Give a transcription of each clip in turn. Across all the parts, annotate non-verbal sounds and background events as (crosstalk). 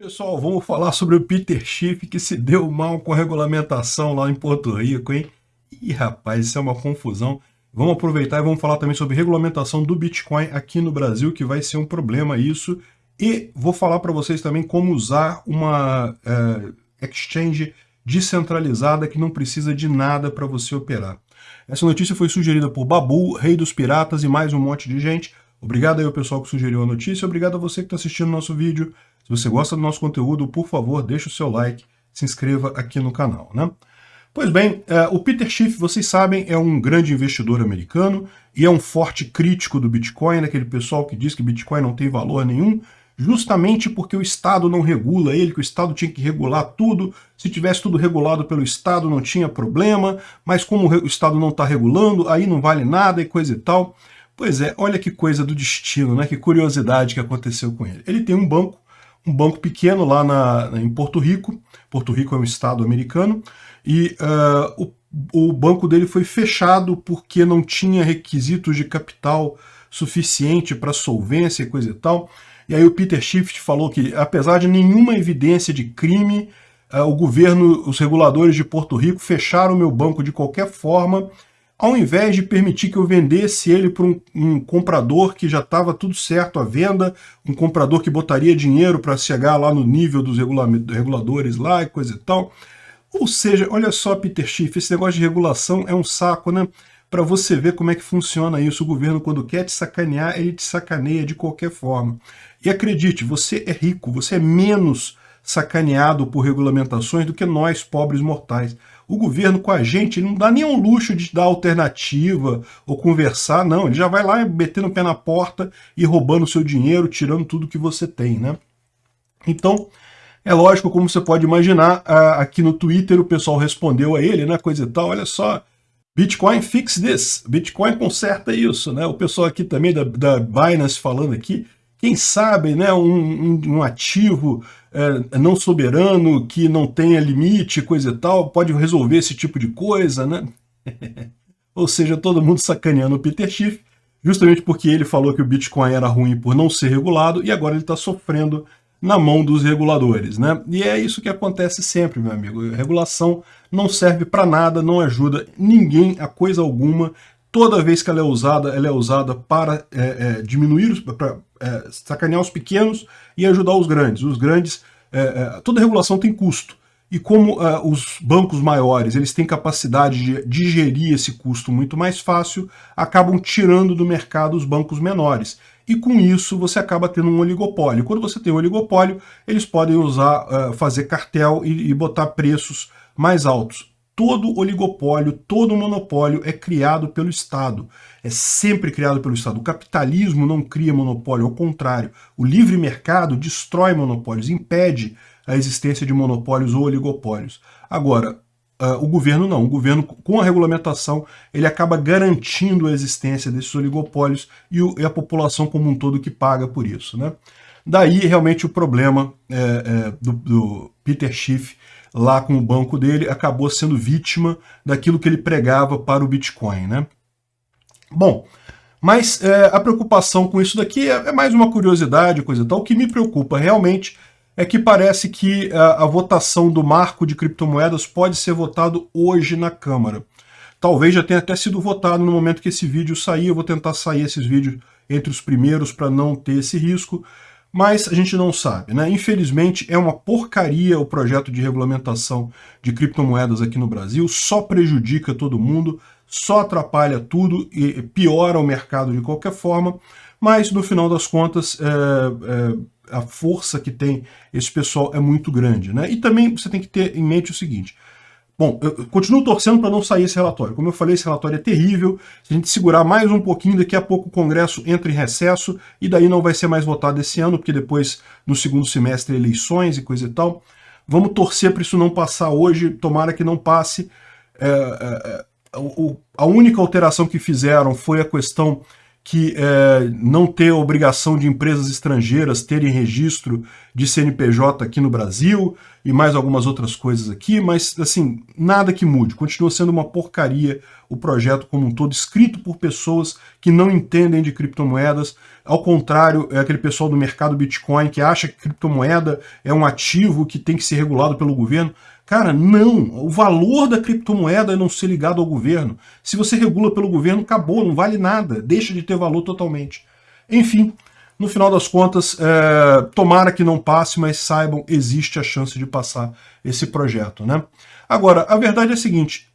Pessoal, vamos falar sobre o Peter Schiff que se deu mal com a regulamentação lá em Porto Rico, hein? Ih, rapaz, isso é uma confusão. Vamos aproveitar e vamos falar também sobre regulamentação do Bitcoin aqui no Brasil, que vai ser um problema isso. E vou falar para vocês também como usar uma uh, exchange descentralizada que não precisa de nada para você operar. Essa notícia foi sugerida por Babu, Rei dos Piratas e mais um monte de gente. Obrigado aí ao pessoal que sugeriu a notícia, obrigado a você que está assistindo o nosso vídeo. Se você gosta do nosso conteúdo, por favor, deixe o seu like, se inscreva aqui no canal. Né? Pois bem, uh, o Peter Schiff, vocês sabem, é um grande investidor americano e é um forte crítico do Bitcoin, aquele pessoal que diz que Bitcoin não tem valor nenhum, justamente porque o Estado não regula ele, que o Estado tinha que regular tudo, se tivesse tudo regulado pelo Estado não tinha problema, mas como o Estado não está regulando, aí não vale nada e coisa e tal. Pois é, olha que coisa do destino, né? que curiosidade que aconteceu com ele. Ele tem um banco um banco pequeno lá na, em Porto Rico. Porto Rico é um estado americano. E uh, o, o banco dele foi fechado porque não tinha requisitos de capital suficiente para solvência e coisa e tal. E aí o Peter Schiff falou que, apesar de nenhuma evidência de crime, uh, o governo, os reguladores de Porto Rico fecharam o meu banco de qualquer forma ao invés de permitir que eu vendesse ele para um, um, comprador que já estava tudo certo à venda, um comprador que botaria dinheiro para chegar lá no nível dos reguladores lá e coisa e tal. Ou seja, olha só, Peter Schiff, esse negócio de regulação é um saco, né? Para você ver como é que funciona isso. O governo, quando quer te sacanear, ele te sacaneia de qualquer forma. E acredite, você é rico, você é menos sacaneado por regulamentações do que nós, pobres mortais. O governo com a gente não dá nenhum luxo de dar alternativa ou conversar, não. Ele já vai lá metendo o pé na porta e roubando o seu dinheiro, tirando tudo que você tem, né? Então, é lógico, como você pode imaginar, aqui no Twitter o pessoal respondeu a ele, né, coisa e tal, olha só, Bitcoin fix this, Bitcoin conserta isso, né? O pessoal aqui também da, da Binance falando aqui, quem sabe né, um, um, ativo é, não soberano que não tenha limite, coisa e tal, pode resolver esse tipo de coisa, né? (laughs) Ou seja, todo mundo sacaneando o Peter Schiff, justamente porque ele falou que o Bitcoin era ruim por não ser regulado e agora ele está sofrendo na mão dos reguladores, né? E é isso que acontece sempre, meu amigo. Regulação não serve para nada, não ajuda ninguém a coisa alguma, Toda vez que ela é usada, ela é usada para é, é, diminuir, é, sacanear os pequenos e ajudar os grandes. Os grandes, é, é, toda regulação tem custo. E como é, os bancos maiores eles têm capacidade de digerir esse custo muito mais fácil, acabam tirando do mercado os bancos menores. E com isso você acaba tendo um oligopólio. Quando você tem um oligopólio, eles podem usar, fazer cartel e, e botar preços mais altos todo oligopólio, todo monopólio é criado pelo Estado. É sempre criado pelo Estado. O capitalismo não cria monopólio, ao contrário. O livre mercado destrói monopólios, impede a existência de monopólios ou oligopólios. Agora, uh, o governo não. O governo, com a regulamentação, ele acaba garantindo a existência desses oligopólios e, e a população como um todo que paga por isso. Né? Daí, realmente, o problema é, é, do, do Peter Schiff lá com o banco dele, acabou sendo vítima daquilo que ele pregava para o Bitcoin. Né? Bom, mas é, a preocupação com isso daqui é, é, mais uma curiosidade, coisa tal. O que me preocupa realmente é que parece que a, a votação do marco de criptomoedas pode ser votado hoje na Câmara. Talvez já tenha até sido votado no momento que esse vídeo sair. Eu vou tentar sair esses vídeos entre os primeiros para não ter esse risco mas a gente não sabe. Né? Infelizmente, é uma porcaria o projeto de regulamentação de criptomoedas aqui no Brasil, só prejudica todo mundo, só atrapalha tudo e piora o mercado de qualquer forma, mas no final das contas é, é, a força que tem esse pessoal é muito grande. Né? E também você tem que ter em mente o seguinte, Bom, eu continuo torcendo para não sair esse relatório. Como eu falei, esse relatório é terrível. Se a gente segurar mais um pouquinho, daqui a pouco o Congresso entra em recesso e daí não vai ser mais votado esse ano, porque depois, no segundo semestre, eleições e coisa e tal. Vamos torcer para isso não passar hoje, tomara que não passe. É, é, é a única alteração que fizeram foi a questão que é, não ter obrigação de empresas estrangeiras terem registro de CNPJ aqui no Brasil e mais algumas outras coisas aqui, mas assim, nada que mude, continua sendo uma porcaria o projeto como um todo, escrito por pessoas que não entendem de criptomoedas, ao contrário, é aquele pessoal do mercado Bitcoin que acha que criptomoeda é um ativo que tem que ser regulado pelo governo. Cara, não! O valor da criptomoeda é não ser ligado ao governo. Se você regula pelo governo, acabou, não vale nada, deixa de ter valor totalmente. Enfim, no final das contas, é, tomara que não passe, mas saibam, existe a chance de passar esse projeto. Né? Agora, a verdade é a seguinte,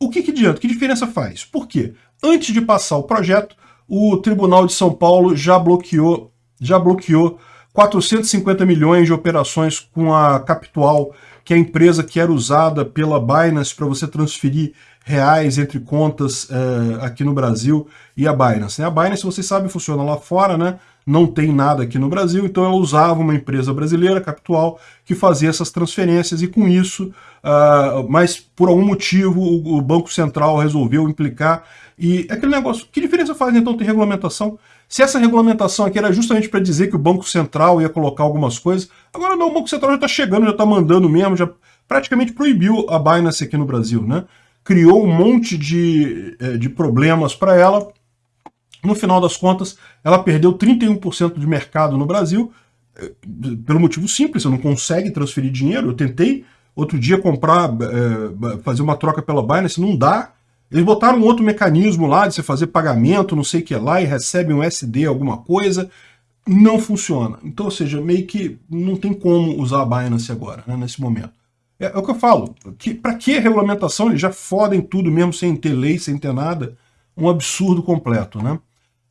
o que, que adianta? Que diferença faz? Por quê? Antes de passar o projeto, o Tribunal de São Paulo já bloqueou, já bloqueou 450 milhões de operações com a Capital, que é a empresa que era usada pela Binance para você transferir reais entre contas é, aqui no Brasil e a Binance. A Binance, vocês sabem, funciona lá fora, né? não tem nada aqui no Brasil, então ela usava uma empresa brasileira, Capital, que fazia essas transferências, e com isso, uh, mas por algum motivo o, o, Banco Central resolveu implicar, e aquele negócio, que diferença faz então ter regulamentação? Se essa regulamentação aqui era justamente para dizer que o Banco Central ia colocar algumas coisas, agora não, o Banco Central já está chegando, já está mandando mesmo, já praticamente proibiu a Binance aqui no Brasil, né? Criou um monte de, eh, de problemas para ela, no final das contas, ela perdeu 31% de mercado no Brasil, eh, pelo motivo simples, você não consegue transferir dinheiro. Eu tentei outro dia comprar, é, fazer uma troca pela Binance, não dá. Eles botaram um outro mecanismo lá de você fazer pagamento, não sei o que lá, e recebe um SD, alguma coisa. Não funciona. Então, ou seja, meio que não tem como usar a Binance agora, né, nesse momento. É, é, o que eu falo. Que, para que regulamentação? Eles já fodem tudo mesmo sem ter lei, sem ter nada. Um absurdo completo, né?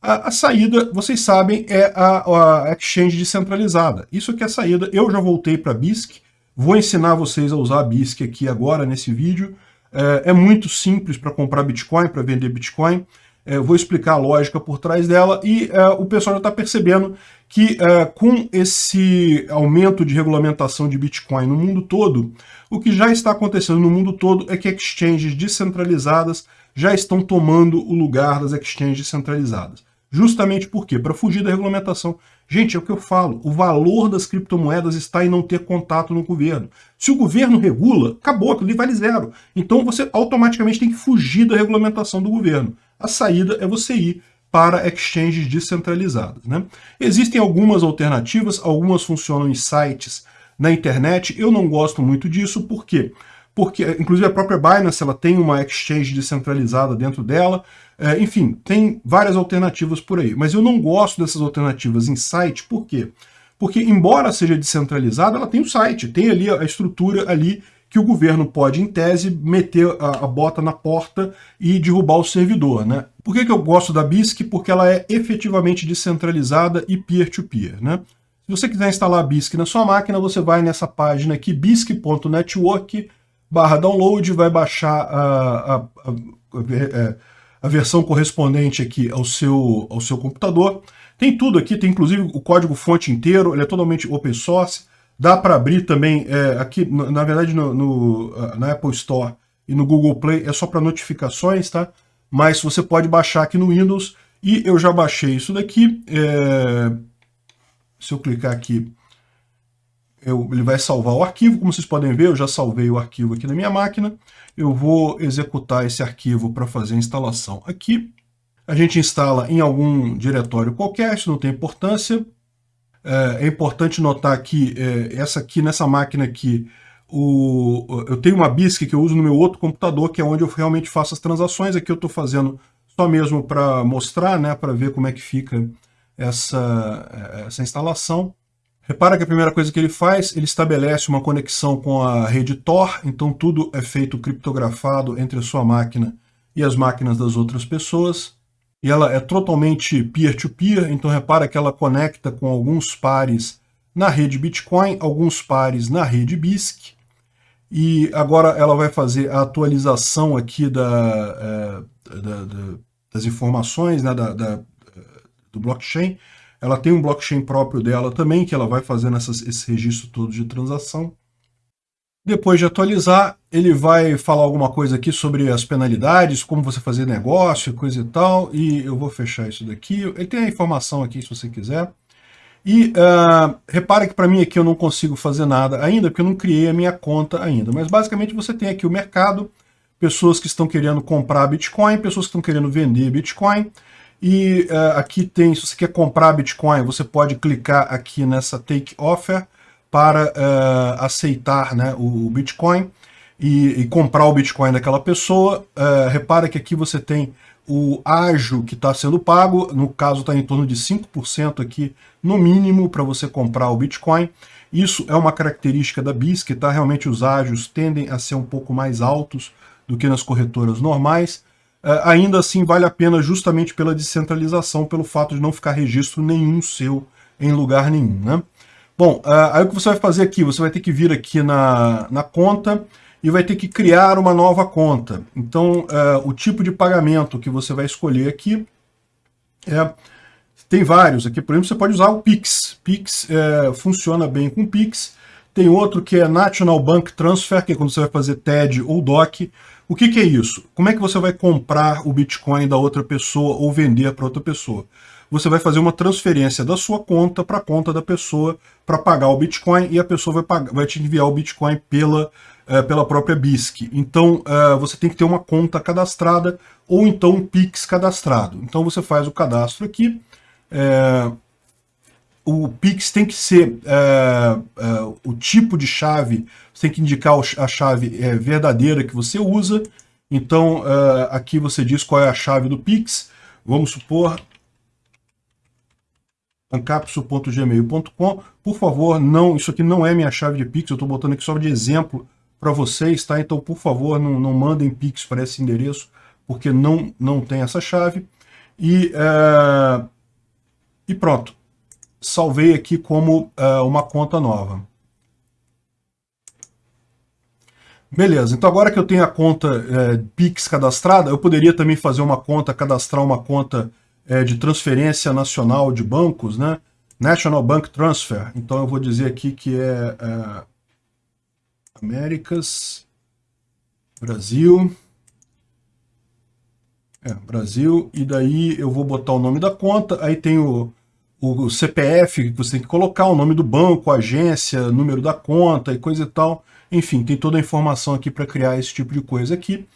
A, a, saída, vocês sabem, é a, a, exchange descentralizada. Isso aqui é a saída. Eu já voltei para BISC, vou ensinar vocês a usar a BISC aqui agora nesse vídeo. É, é muito simples para comprar Bitcoin, para vender Bitcoin. É, vou explicar a lógica por trás dela e é, o pessoal já está percebendo que é, com esse aumento de regulamentação de Bitcoin no mundo todo, o que já está acontecendo no mundo todo é que exchanges descentralizadas já estão tomando o lugar das exchanges centralizadas. Justamente por quê? Para fugir da regulamentação. Gente, é o que eu falo, o valor das criptomoedas está em não ter contato no governo. Se o governo regula, acabou, aquilo vale zero. Então você automaticamente tem que fugir da regulamentação do governo. A saída é você ir para exchanges descentralizadas. Né? Existem algumas alternativas, algumas funcionam em sites na internet, eu não gosto muito disso, por quê? Porque, inclusive, a própria Binance ela tem uma exchange descentralizada dentro dela, é, enfim, tem várias alternativas por aí. Mas eu não gosto dessas alternativas em site, por quê? Porque, embora seja descentralizada, ela tem o um site, tem ali a estrutura ali que o governo pode, em tese, meter a, a, bota na porta e derrubar o servidor. Né? Por que, que eu gosto da BISC? Porque ela é efetivamente descentralizada e peer-to-peer. -peer, né? Se você quiser instalar a BISC na sua máquina, você vai nessa página aqui, bisc.network, barra download, vai baixar a, a, a, a a versão correspondente aqui ao seu, ao seu computador. Tem tudo aqui, tem inclusive o código fonte inteiro, ele é totalmente open source. Dá para abrir também é, aqui, na verdade, no, no, na Apple Store e no Google Play é só para notificações, tá? Mas você pode baixar aqui no Windows e eu já baixei isso daqui. É, se eu clicar aqui, eu, ele vai salvar o arquivo, como vocês podem ver, eu já salvei o arquivo aqui na minha máquina. Eu vou executar esse arquivo para fazer a instalação aqui. A gente instala em algum diretório qualquer, isso não tem importância. É, é importante notar que é, essa aqui, nessa máquina aqui, o, eu tenho uma BISC que eu uso no meu outro computador, que é onde eu realmente faço as transações. Aqui eu estou fazendo só mesmo para mostrar, né, para ver como é que fica essa, essa instalação. Repara que a primeira coisa que ele faz, ele estabelece uma conexão com a rede Tor, então tudo é feito criptografado entre a sua máquina e as máquinas das outras pessoas. E ela é totalmente peer-to-peer, -peer, então repara que ela conecta com alguns pares na rede Bitcoin, alguns pares na rede BISC. E agora ela vai fazer a atualização aqui da, é, da, da, das informações né, da, do blockchain, ela tem um blockchain próprio dela também, que ela vai fazendo essas, esse registro todo de transação. Depois de atualizar, ele vai falar alguma coisa aqui sobre as penalidades, como você fazer negócio, coisa e tal, e eu vou fechar isso daqui. Ele tem a informação aqui se você quiser. E uh, repara que para mim aqui eu não consigo fazer nada ainda, porque eu não criei a minha conta ainda. Mas basicamente você tem aqui o mercado, pessoas que estão querendo comprar Bitcoin, pessoas que estão querendo vender Bitcoin. E uh, aqui tem, se você quer comprar Bitcoin, você pode clicar aqui nessa Take Offer para uh, aceitar né, o Bitcoin e, e, comprar o Bitcoin daquela pessoa. Uh, repara que aqui você tem o ágio que está sendo pago, no caso está em torno de 5% aqui, no mínimo, para você comprar o Bitcoin. Isso é uma característica da BISC, tá? Realmente os ágios tendem a ser um pouco mais altos do que nas corretoras normais. Uh, ainda assim, vale a pena justamente pela descentralização, pelo fato de não ficar registro nenhum seu em lugar nenhum, né? Bom, uh, aí o que você vai fazer aqui? Você vai ter que vir aqui na, na conta e vai ter que criar uma nova conta. Então, uh, o tipo de pagamento que você vai escolher aqui é... Tem vários aqui, por exemplo, você pode usar o Pix. Pix é, funciona bem com Pix. Tem outro que é National Bank Transfer, que é quando você vai fazer TED ou DOC. O que, que é isso? Como é que você vai comprar o Bitcoin da outra pessoa ou vender para outra pessoa? Você vai fazer uma transferência da sua conta para a conta da pessoa para pagar o Bitcoin e a pessoa vai, pagar, vai te enviar o Bitcoin pela é, pela própria BISC. Então, é, você tem que ter uma conta cadastrada ou então um PIX cadastrado. Então, você faz o cadastro aqui. É, o PIX tem que ser o tipo de chave, você tem que indicar a chave verdadeira que você usa. Então, aqui você diz qual é a chave do PIX. Vamos supor ancapsu.gmail.com. Por favor, não, isso aqui não é minha chave de Pix, eu estou botando aqui só de exemplo para vocês, tá? Então, por favor, não, não mandem Pix para esse endereço, porque não, não tem essa chave. E, é, e pronto. Salvei aqui como é, uma conta nova. Beleza, então agora que eu tenho a conta é, Pix cadastrada, eu poderia também fazer uma conta, cadastrar uma conta é, de transferência nacional de bancos, né? National Bank Transfer. Então eu vou dizer aqui que é, é Américas, Brasil, é, Brasil, e daí eu vou botar o nome da conta, aí tem o, o CPF que você tem que colocar, o nome do banco, agência, número da conta e coisa e tal. Enfim, tem toda a informação aqui para criar esse tipo de coisa aqui.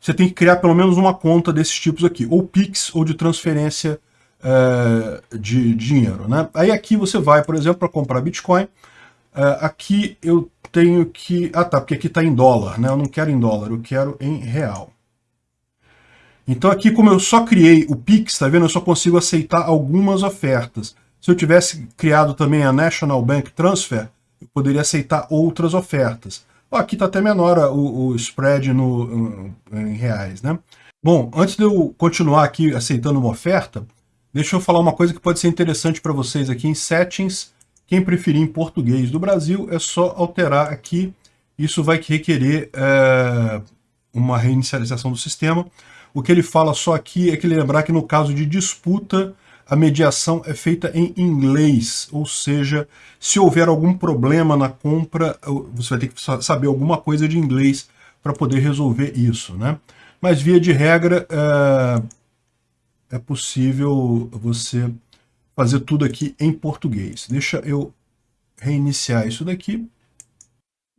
Você tem que criar pelo menos uma conta desses tipos aqui, ou Pix ou de transferência é, de dinheiro. Né? Aí aqui você vai, por exemplo, para comprar Bitcoin, é, aqui eu tenho que... Ah tá, porque aqui está em dólar, né? Eu não quero em dólar, eu quero em real. Então aqui, como eu só criei o Pix, tá vendo? Eu só consigo aceitar algumas ofertas. Se eu tivesse criado também a National Bank Transfer, eu poderia aceitar outras ofertas. aqui está até menor o, o spread no, em reais, né? Bom, antes de eu continuar aqui aceitando uma oferta, deixa eu falar uma coisa que pode ser interessante para vocês aqui em Settings, quem preferir em português do Brasil, é só alterar aqui. Isso vai requerer é, uma reinicialização do sistema. O que ele fala só aqui é que lembrar que no caso de disputa, a mediação é feita em inglês, ou seja, se houver algum problema na compra, você vai ter que saber alguma coisa de inglês para poder resolver isso, né? Mas via de regra, é, é possível você fazer tudo aqui em português. Deixa eu reiniciar isso daqui.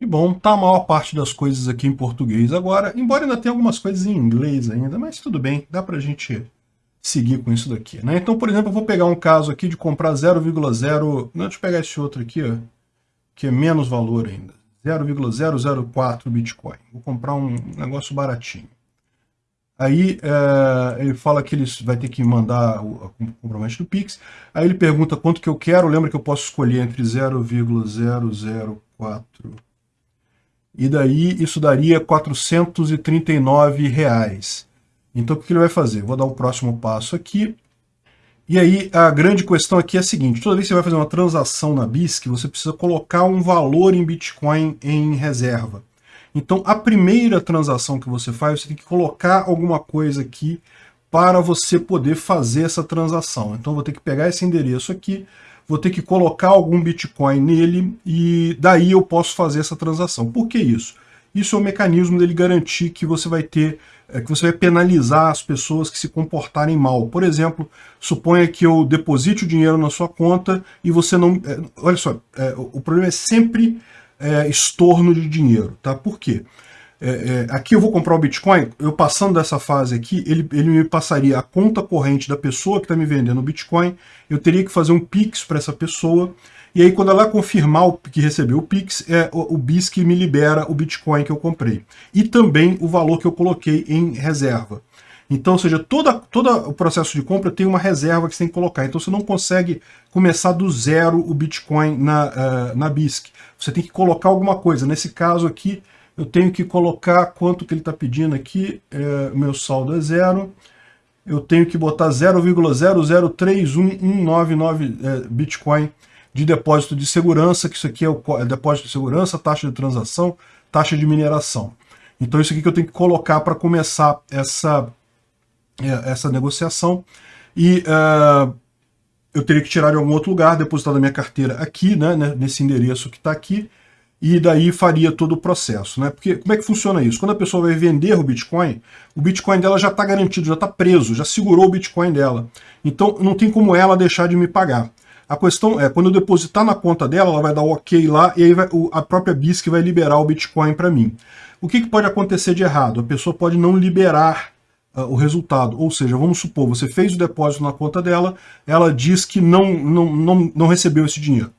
E bom, tá a maior parte das coisas aqui em português agora, embora ainda tenha algumas coisas em inglês ainda, mas tudo bem, dá pra gente seguir com isso daqui. Né? Então, por exemplo, eu vou pegar um caso aqui de comprar 0,0... Deixa eu pegar esse outro aqui, ó, que é menos valor ainda. 0,004 Bitcoin. Vou comprar um negócio baratinho. Aí é, ele fala que ele vai ter que mandar o, o comprovante do Pix. Aí ele pergunta quanto que eu quero. Lembra que eu posso escolher entre 0,004 e daí isso daria 439 reais. Então o que ele vai fazer? Vou dar o um próximo passo aqui. E aí a grande questão aqui é a seguinte, toda vez que você vai fazer uma transação na BISC, você precisa colocar um valor em Bitcoin em reserva. Então, a primeira transação que você faz, você tem que colocar alguma coisa aqui para você poder fazer essa transação. Então, vou ter que pegar esse endereço aqui, vou ter que colocar algum Bitcoin nele e daí eu posso fazer essa transação. Por que isso? Isso é um mecanismo dele garantir que você vai ter, é, que você vai penalizar as pessoas que se comportarem mal. Por exemplo, suponha que eu deposite o dinheiro na sua conta e você não... É, olha só, é, o problema é sempre estorno de dinheiro, tá? Por quê? É, é, aqui eu vou comprar o Bitcoin, eu passando dessa fase aqui, ele, ele me passaria a conta corrente da pessoa que está me vendendo o Bitcoin, eu teria que fazer um Pix para essa pessoa, e aí quando ela confirmar o, que recebeu o Pix, é o, o BIS que me libera o Bitcoin que eu comprei. E também o valor que eu coloquei em reserva. Então, ou seja, toda, todo o processo de compra tem uma reserva que você tem que colocar. Então você não consegue começar do zero o Bitcoin na, uh, na BISC. Você tem que colocar alguma coisa. Nesse caso aqui, eu tenho que colocar quanto que ele está pedindo aqui, é, meu saldo é zero, eu tenho que botar 0,0031199 é, Bitcoin de depósito de segurança, que isso aqui é o é depósito de segurança, taxa de transação, taxa de mineração. Então isso aqui que eu tenho que colocar para começar essa, é, essa negociação. E uh, eu teria que tirar de algum outro lugar, depositar na minha carteira aqui, né, né nesse endereço que está aqui, e daí faria todo o processo. Né? Porque como é que funciona isso? Quando a pessoa vai vender o Bitcoin, o Bitcoin dela já está garantido, já está preso, já segurou o Bitcoin dela. Então não tem como ela deixar de me pagar. A questão é, quando eu depositar na conta dela, ela vai dar ok lá e aí vai, a própria BISC vai liberar o Bitcoin para mim. O que, que, pode acontecer de errado? A pessoa pode não liberar uh, o resultado. Ou seja, vamos supor, você fez o depósito na conta dela, ela diz que não, não, não, não recebeu esse dinheiro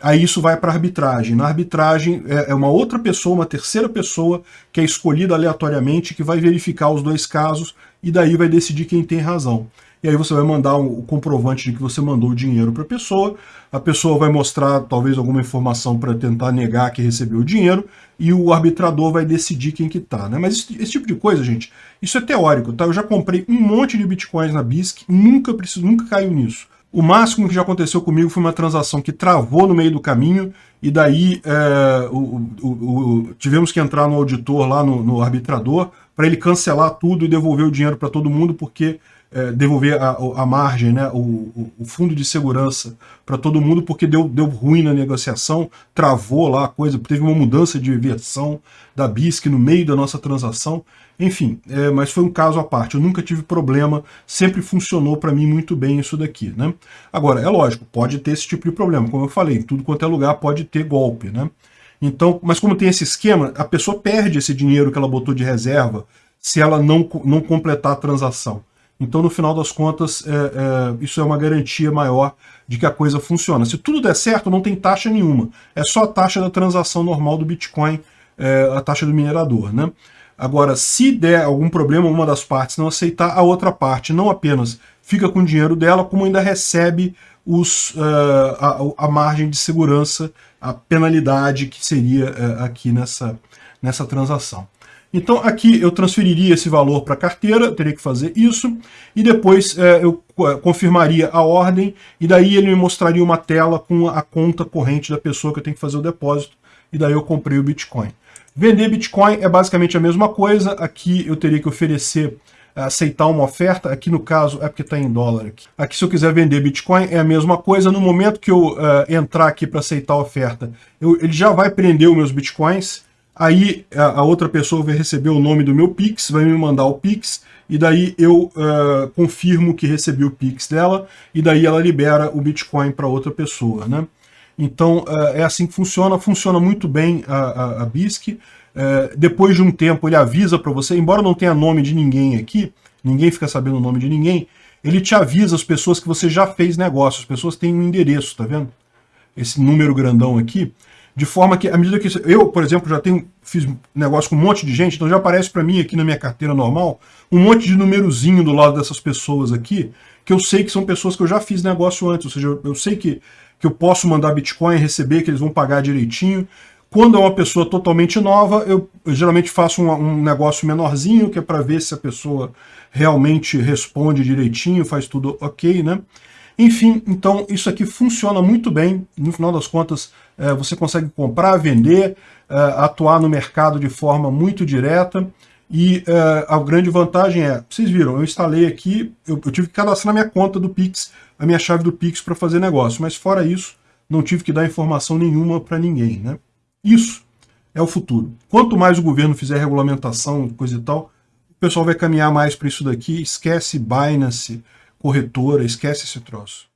aí isso vai para arbitragem. Na arbitragem é, é uma outra pessoa, uma terceira pessoa que é escolhida aleatoriamente, que vai verificar os dois casos e daí vai decidir quem tem razão. E aí você vai mandar o comprovante de que você mandou o dinheiro para a pessoa, a pessoa vai mostrar talvez alguma informação para tentar negar que recebeu o dinheiro, e o arbitrador vai decidir quem que tá. Né? Mas esse, esse, tipo de coisa, gente, isso é teórico, tá? Eu já comprei um monte de bitcoins na BISC, nunca, preciso, nunca caiu nisso. O máximo que já aconteceu comigo foi uma transação que travou no meio do caminho e daí é, o, o, o, tivemos que entrar no auditor lá, no, no arbitrador, para ele cancelar tudo e devolver o dinheiro para todo mundo, porque é, devolver a, a, margem, né, o, o, fundo de segurança para todo mundo, porque deu, deu ruim na negociação, travou lá a coisa, teve uma mudança de versão da BISC no meio da nossa transação, enfim, é, mas foi um caso à parte, eu nunca tive problema, sempre funcionou para mim muito bem isso daqui. Né? Agora, é lógico, pode ter esse tipo de problema, como eu falei, tudo quanto é lugar pode ter golpe. Né? Então, mas como tem esse esquema, a pessoa perde esse dinheiro que ela botou de reserva se ela não, não completar a transação. Então, no final das contas, é, é, isso é uma garantia maior de que a coisa funciona. Se tudo der certo, não tem taxa nenhuma. É só a taxa da transação normal do Bitcoin, é, a taxa do minerador. Né? Agora, se der algum problema, uma das partes não aceitar, a outra parte não apenas fica com o dinheiro dela, como ainda recebe os, uh, a, a, margem de segurança, a penalidade que seria uh, aqui nessa, nessa transação. Então aqui eu transferiria esse valor para a carteira, teria que fazer isso, e depois é, eu confirmaria a ordem, e daí ele me mostraria uma tela com a conta corrente da pessoa que eu tenho que fazer o depósito, e daí eu comprei o Bitcoin. Vender Bitcoin é basicamente a mesma coisa, aqui eu teria que oferecer aceitar uma oferta, aqui no caso é porque está em dólar. Aqui. aqui se eu quiser vender Bitcoin é a mesma coisa, no momento que eu uh, entrar aqui para aceitar a oferta, eu, ele já vai prender os meus Bitcoins, Aí a, outra pessoa vai receber o nome do meu Pix, vai me mandar o Pix, e daí eu uh, confirmo que recebi o Pix dela, e daí ela libera o Bitcoin para outra pessoa. Né? Então uh, é assim que funciona, funciona muito bem a, a, a BISC. Uh, depois de um tempo ele avisa para você, embora não tenha nome de ninguém aqui, ninguém fica sabendo o nome de ninguém, ele te avisa as pessoas que você já fez negócio, as pessoas têm um endereço, tá vendo? Esse número grandão aqui, de forma que, à medida que eu, por exemplo, já tenho fiz negócio com um monte de gente, então já aparece para mim aqui na minha carteira normal um monte de númerozinho do lado dessas pessoas aqui, que eu sei que são pessoas que eu já fiz negócio antes, ou seja, eu sei que, que eu posso mandar Bitcoin, receber, que eles vão pagar direitinho. Quando é uma pessoa totalmente nova, eu, eu geralmente faço um, um, negócio menorzinho, que é para ver se a pessoa realmente responde direitinho, faz tudo ok, né? Enfim, então isso aqui funciona muito bem, no final das contas você consegue comprar, vender, é, atuar no mercado de forma muito direta, e é, a grande vantagem é, vocês viram, eu instalei aqui, eu, tive que cadastrar minha conta do Pix, a minha chave do Pix para fazer negócio, mas fora isso, não tive que dar informação nenhuma para ninguém. Né? Isso é o futuro. Quanto mais o governo fizer regulamentação, coisa e tal, o pessoal vai caminhar mais para isso daqui, esquece Binance, corretora, esquece esse troço.